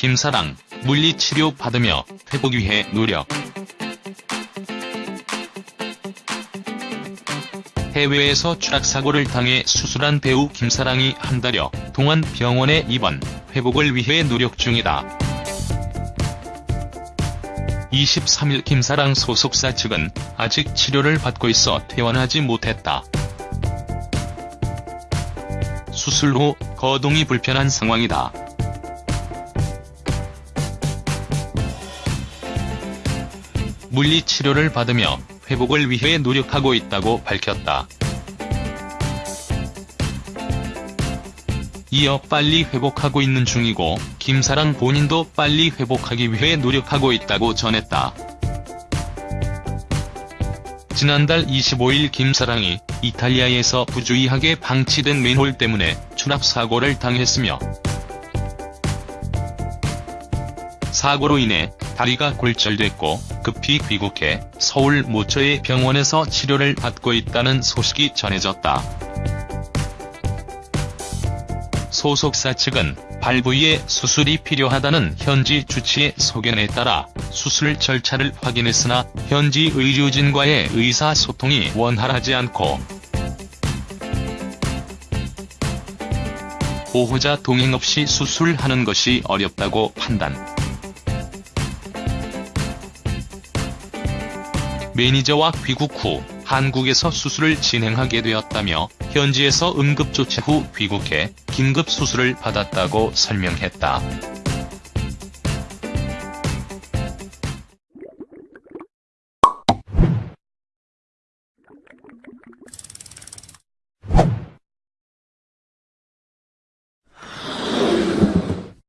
김사랑, 물리치료 받으며 회복 위해 노력. 해외에서 추락사고를 당해 수술한 배우 김사랑이 한 달여 동안 병원에 입원, 회복을 위해 노력 중이다. 23일 김사랑 소속사 측은 아직 치료를 받고 있어 퇴원하지 못했다. 수술 후 거동이 불편한 상황이다. 물리치료를 받으며 회복을 위해 노력하고 있다고 밝혔다. 이어 빨리 회복하고 있는 중이고 김사랑 본인도 빨리 회복하기 위해 노력하고 있다고 전했다. 지난달 25일 김사랑이 이탈리아에서 부주의하게 방치된 맨홀 때문에 추락사고를 당했으며 사고로 인해 다리가 골절됐고 급히 귀국해 서울 모처의 병원에서 치료를 받고 있다는 소식이 전해졌다. 소속사 측은 발 부위에 수술이 필요하다는 현지 주치의 소견에 따라 수술 절차를 확인했으나 현지 의료진과의 의사소통이 원활하지 않고 보호자 동행 없이 수술하는 것이 어렵다고 판단. 매니저와 귀국 후 한국에서 수술을 진행하게 되었다며 현지에서 응급조치 후 귀국해 긴급 수술을 받았다고 설명했다.